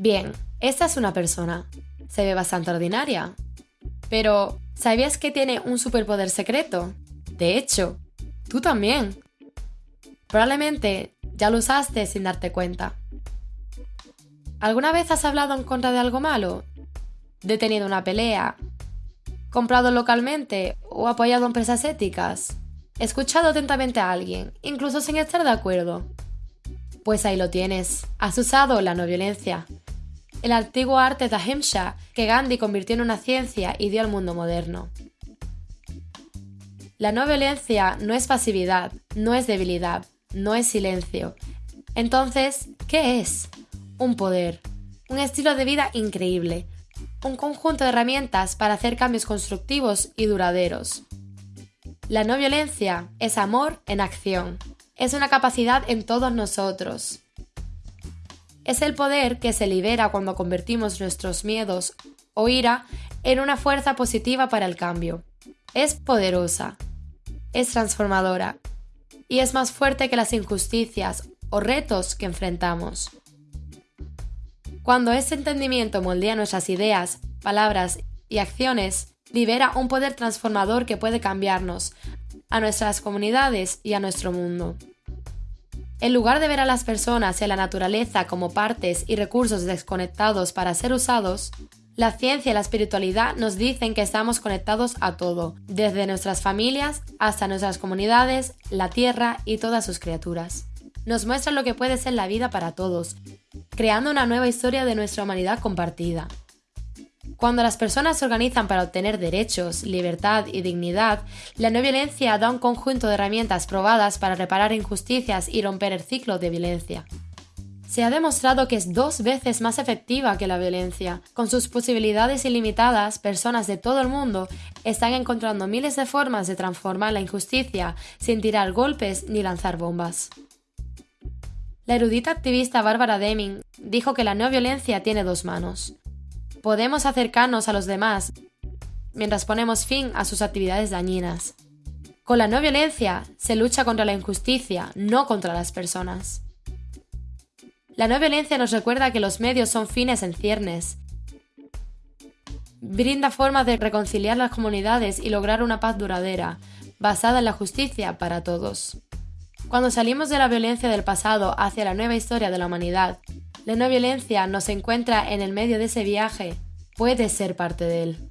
Bien, esta es una persona. Se ve bastante ordinaria. Pero, ¿sabías que tiene un superpoder secreto? De hecho, tú también. Probablemente ya lo usaste sin darte cuenta. ¿Alguna vez has hablado en contra de algo malo? ¿Detenido una pelea? ¿Comprado localmente o apoyado empresas éticas? ¿Escuchado atentamente a alguien, incluso sin estar de acuerdo? Pues ahí lo tienes. Has usado la no violencia. El antiguo arte de Ahimsa que Gandhi convirtió en una ciencia y dio al mundo moderno. La no violencia no es pasividad, no es debilidad, no es silencio. Entonces, ¿qué es? Un poder, un estilo de vida increíble, un conjunto de herramientas para hacer cambios constructivos y duraderos. La no violencia es amor en acción, es una capacidad en todos nosotros. Es el poder que se libera cuando convertimos nuestros miedos o ira en una fuerza positiva para el cambio. Es poderosa, es transformadora y es más fuerte que las injusticias o retos que enfrentamos. Cuando ese entendimiento moldea nuestras ideas, palabras y acciones, libera un poder transformador que puede cambiarnos, a nuestras comunidades y a nuestro mundo. En lugar de ver a las personas y a la naturaleza como partes y recursos desconectados para ser usados, la ciencia y la espiritualidad nos dicen que estamos conectados a todo, desde nuestras familias hasta nuestras comunidades, la tierra y todas sus criaturas. Nos muestran lo que puede ser la vida para todos, creando una nueva historia de nuestra humanidad compartida. Cuando las personas se organizan para obtener derechos, libertad y dignidad, la no violencia da un conjunto de herramientas probadas para reparar injusticias y romper el ciclo de violencia. Se ha demostrado que es dos veces más efectiva que la violencia. Con sus posibilidades ilimitadas, personas de todo el mundo están encontrando miles de formas de transformar la injusticia sin tirar golpes ni lanzar bombas. La erudita activista Barbara Deming dijo que la no violencia tiene dos manos. Podemos acercarnos a los demás mientras ponemos fin a sus actividades dañinas. Con la no violencia se lucha contra la injusticia, no contra las personas. La no violencia nos recuerda que los medios son fines en ciernes. Brinda formas de reconciliar las comunidades y lograr una paz duradera, basada en la justicia para todos. Cuando salimos de la violencia del pasado hacia la nueva historia de la humanidad, la no violencia nos encuentra en el medio de ese viaje, puede ser parte de él.